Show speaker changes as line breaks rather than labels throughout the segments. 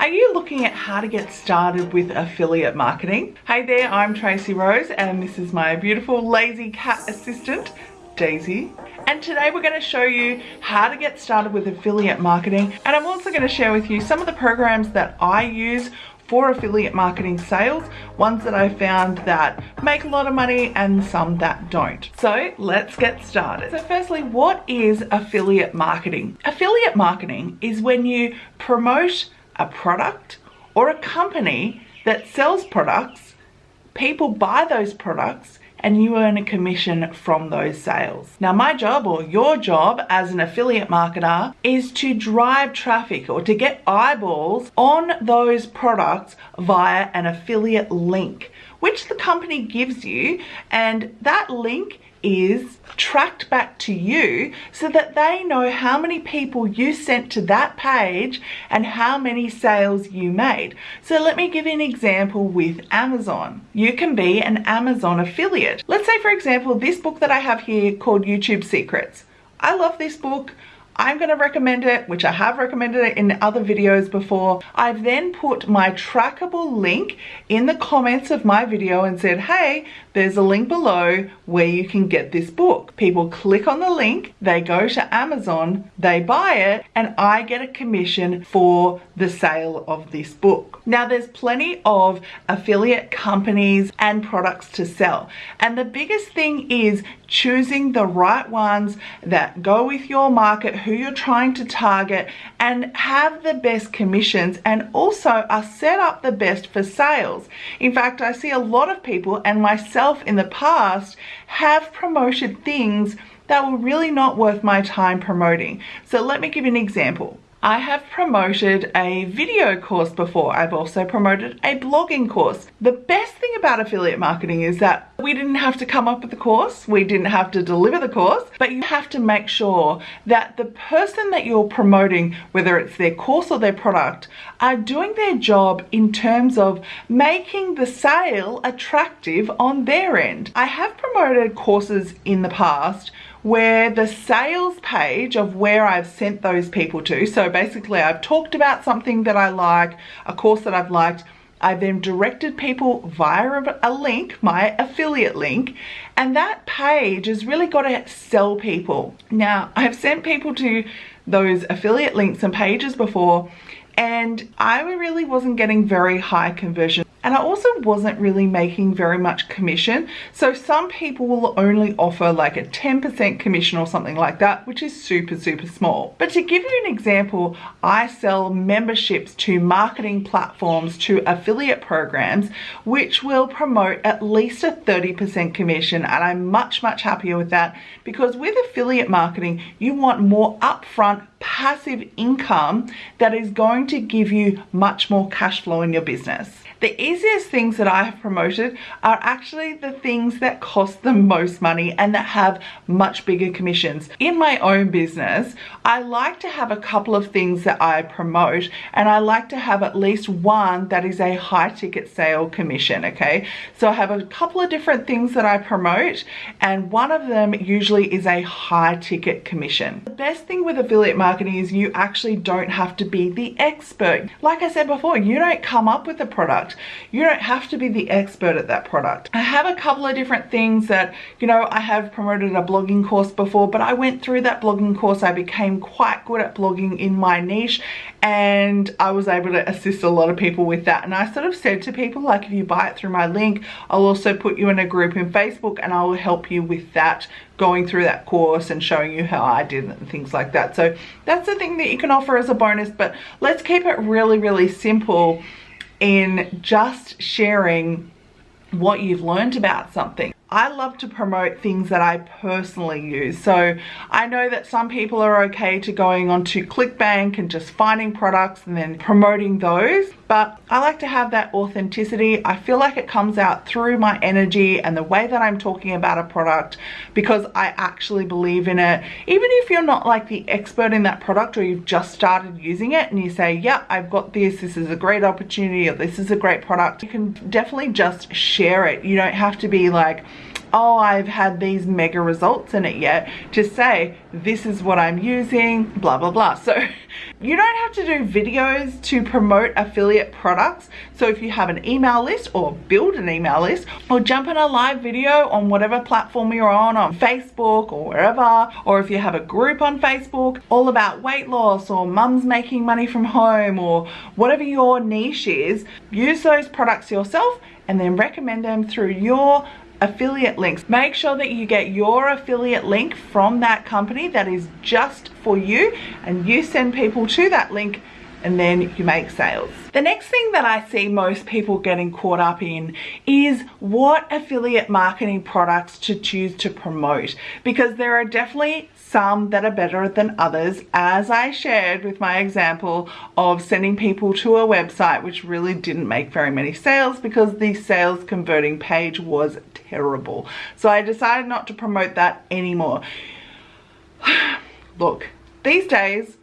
Are you looking at how to get started with affiliate marketing? Hey there, I'm Tracy Rose and this is my beautiful lazy cat assistant, Daisy. And today we're going to show you how to get started with affiliate marketing. And I'm also going to share with you some of the programs that I use for affiliate marketing sales, ones that I found that make a lot of money and some that don't. So let's get started. So firstly, what is affiliate marketing? Affiliate marketing is when you promote a product or a company that sells products, people buy those products and you earn a commission from those sales. Now my job or your job as an affiliate marketer is to drive traffic or to get eyeballs on those products via an affiliate link which the company gives you and that link is tracked back to you so that they know how many people you sent to that page and how many sales you made. So let me give you an example with Amazon. You can be an Amazon affiliate. Let's say for example this book that I have here called YouTube Secrets. I love this book. I'm going to recommend it, which I have recommended it in other videos before. I've then put my trackable link in the comments of my video and said, hey, there's a link below where you can get this book. People click on the link, they go to Amazon, they buy it, and I get a commission for the sale of this book. Now there's plenty of affiliate companies and products to sell. And the biggest thing is choosing the right ones that go with your market, who you're trying to target, and have the best commissions and also are set up the best for sales. In fact, I see a lot of people and myself in the past have promoted things that were really not worth my time promoting. So let me give you an example. I have promoted a video course before. I've also promoted a blogging course. The best thing about affiliate marketing is that we didn't have to come up with the course, we didn't have to deliver the course, but you have to make sure that the person that you're promoting, whether it's their course or their product, are doing their job in terms of making the sale attractive on their end. I have promoted courses in the past where the sales page of where I've sent those people to, so basically I've talked about something that I like, a course that I've liked, I then directed people via a link, my affiliate link, and that page has really got to sell people. Now, I've sent people to those affiliate links and pages before, and I really wasn't getting very high conversion and I also wasn't really making very much commission. So some people will only offer like a 10% commission or something like that, which is super, super small. But to give you an example, I sell memberships to marketing platforms, to affiliate programs, which will promote at least a 30% commission. And I'm much, much happier with that because with affiliate marketing, you want more upfront passive income that is going to give you much more cash flow in your business. The easiest things that I have promoted are actually the things that cost the most money and that have much bigger commissions. In my own business, I like to have a couple of things that I promote and I like to have at least one that is a high ticket sale commission, okay? So I have a couple of different things that I promote and one of them usually is a high ticket commission. The best thing with affiliate marketing is you actually don't have to be the expert. Like I said before, you don't come up with a product product. You don't have to be the expert at that product. I have a couple of different things that, you know, I have promoted a blogging course before, but I went through that blogging course. I became quite good at blogging in my niche and I was able to assist a lot of people with that. And I sort of said to people, like, if you buy it through my link, I'll also put you in a group in Facebook and I will help you with that going through that course and showing you how I did it and things like that. So that's the thing that you can offer as a bonus, but let's keep it really, really simple in just sharing what you've learned about something. I love to promote things that I personally use. So I know that some people are okay to going onto ClickBank and just finding products and then promoting those. But I like to have that authenticity. I feel like it comes out through my energy and the way that I'm talking about a product because I actually believe in it. Even if you're not like the expert in that product or you've just started using it and you say, yeah, I've got this, this is a great opportunity or this is a great product, you can definitely just share it. You don't have to be like, oh I've had these mega results in it yet to say this is what I'm using blah blah blah. So you don't have to do videos to promote affiliate products. So if you have an email list or build an email list or jump in a live video on whatever platform you're on on Facebook or wherever or if you have a group on Facebook all about weight loss or mums making money from home or whatever your niche is use those products yourself and then recommend them through your affiliate links. Make sure that you get your affiliate link from that company that is just for you and you send people to that link and then you make sales. The next thing that I see most people getting caught up in is what affiliate marketing products to choose to promote because there are definitely some that are better than others as I shared with my example of sending people to a website which really didn't make very many sales because the sales converting page was terrible. So I decided not to promote that anymore. Look, these days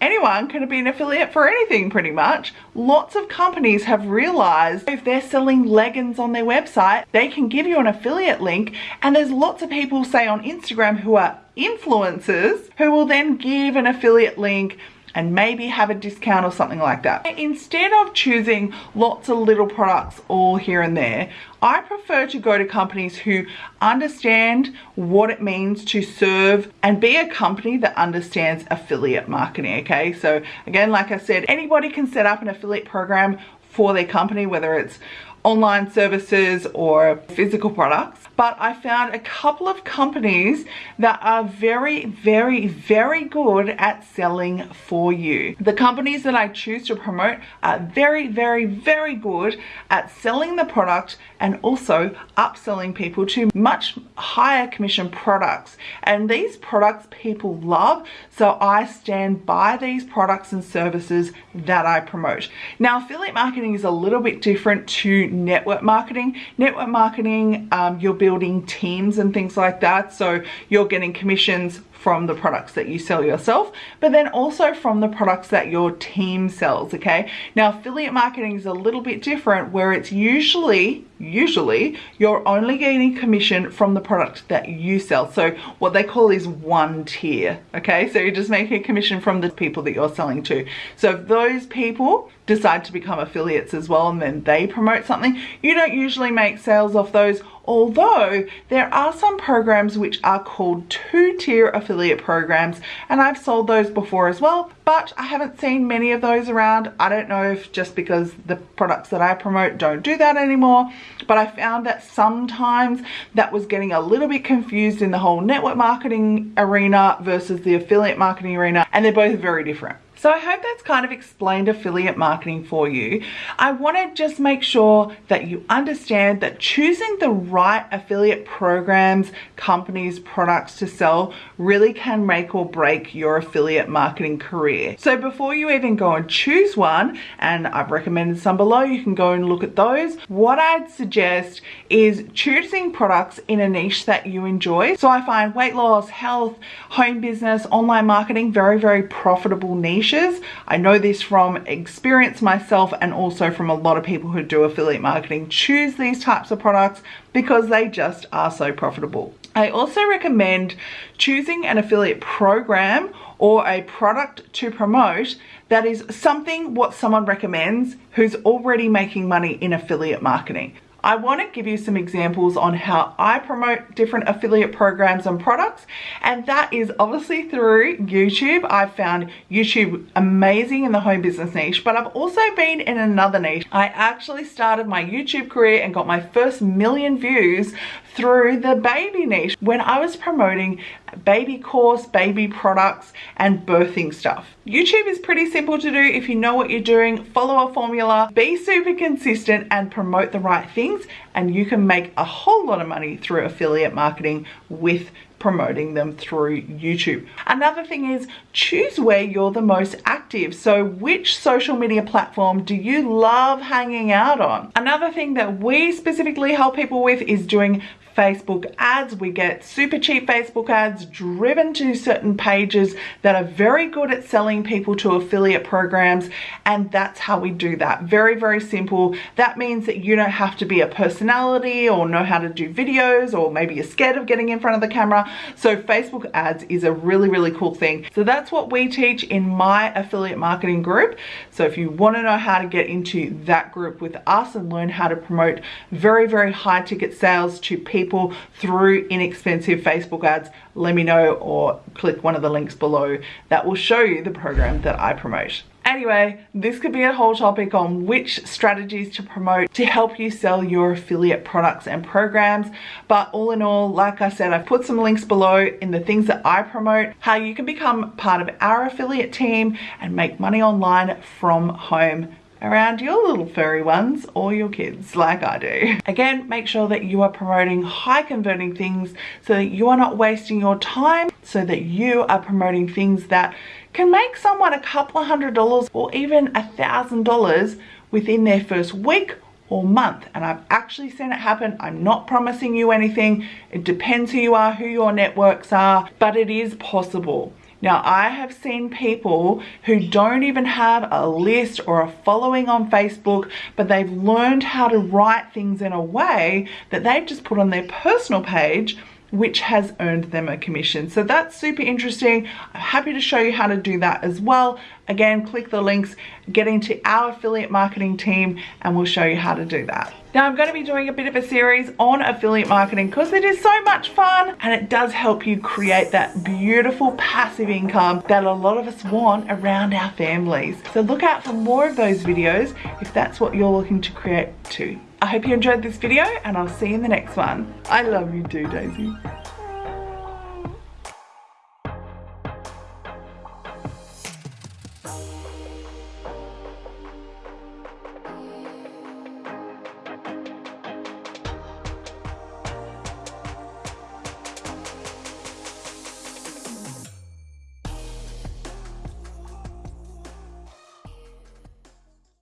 anyone can be an affiliate for anything pretty much. Lots of companies have realized if they're selling leggings on their website, they can give you an affiliate link and there's lots of people say on Instagram who are influencers who will then give an affiliate link and maybe have a discount or something like that. Instead of choosing lots of little products all here and there, I prefer to go to companies who understand what it means to serve and be a company that understands affiliate marketing, okay? So again, like I said, anybody can set up an affiliate program for their company, whether it's online services or physical products but I found a couple of companies that are very very very good at selling for you. The companies that I choose to promote are very very very good at selling the product and also upselling people to much higher commission products. And these products people love so I stand by these products and services that I promote. Now affiliate marketing is a little bit different to network marketing. Network marketing, um, you're building teams and things like that. So you're getting commissions from the products that you sell yourself, but then also from the products that your team sells, okay? Now, affiliate marketing is a little bit different where it's usually, usually, you're only gaining commission from the product that you sell. So what they call is one tier, okay? So you're just making a commission from the people that you're selling to. So if those people decide to become affiliates as well and then they promote something, you don't usually make sales off those although there are some programs which are called two-tier affiliate programs and I've sold those before as well but I haven't seen many of those around. I don't know if just because the products that I promote don't do that anymore but I found that sometimes that was getting a little bit confused in the whole network marketing arena versus the affiliate marketing arena and they're both very different so I hope that's kind of explained affiliate marketing for you. I want to just make sure that you understand that choosing the right affiliate programs, companies, products to sell really can make or break your affiliate marketing career. So before you even go and choose one, and I've recommended some below, you can go and look at those. What I'd suggest is choosing products in a niche that you enjoy. So I find weight loss, health, home business, online marketing, very, very profitable niche I know this from experience myself and also from a lot of people who do affiliate marketing choose these types of products because they just are so profitable. I also recommend choosing an affiliate program or a product to promote that is something what someone recommends who's already making money in affiliate marketing. I want to give you some examples on how I promote different affiliate programs and products and that is obviously through YouTube. I've found YouTube amazing in the home business niche but I've also been in another niche. I actually started my YouTube career and got my first million views through the baby niche when I was promoting baby course, baby products, and birthing stuff. YouTube is pretty simple to do if you know what you're doing, follow a formula, be super consistent and promote the right things and you can make a whole lot of money through affiliate marketing with promoting them through YouTube. Another thing is choose where you're the most active. So which social media platform do you love hanging out on? Another thing that we specifically help people with is doing Facebook ads. We get super cheap Facebook ads driven to certain pages that are very good at selling people to affiliate programs. And that's how we do that. Very, very simple. That means that you don't have to be a personality or know how to do videos or maybe you're scared of getting in front of the camera. So Facebook ads is a really, really cool thing. So that's what we teach in my affiliate marketing group. So if you want to know how to get into that group with us and learn how to promote very, very high ticket sales to people through inexpensive Facebook ads, let me know or click one of the links below that will show you the program that I promote. Anyway, this could be a whole topic on which strategies to promote to help you sell your affiliate products and programs. But all in all, like I said, I've put some links below in the things that I promote, how you can become part of our affiliate team and make money online from home around your little furry ones or your kids like I do. Again, make sure that you are promoting high converting things so that you are not wasting your time, so that you are promoting things that can make someone a couple of hundred dollars or even a thousand dollars within their first week or month. And I've actually seen it happen. I'm not promising you anything. It depends who you are who your networks are but it is possible now, I have seen people who don't even have a list or a following on Facebook, but they've learned how to write things in a way that they've just put on their personal page which has earned them a commission. So that's super interesting. I'm happy to show you how to do that as well. Again, click the links, get into our affiliate marketing team, and we'll show you how to do that. Now I'm going to be doing a bit of a series on affiliate marketing because it is so much fun and it does help you create that beautiful passive income that a lot of us want around our families. So look out for more of those videos if that's what you're looking to create too. I hope you enjoyed this video and I'll see you in the next one. I love you too, Daisy.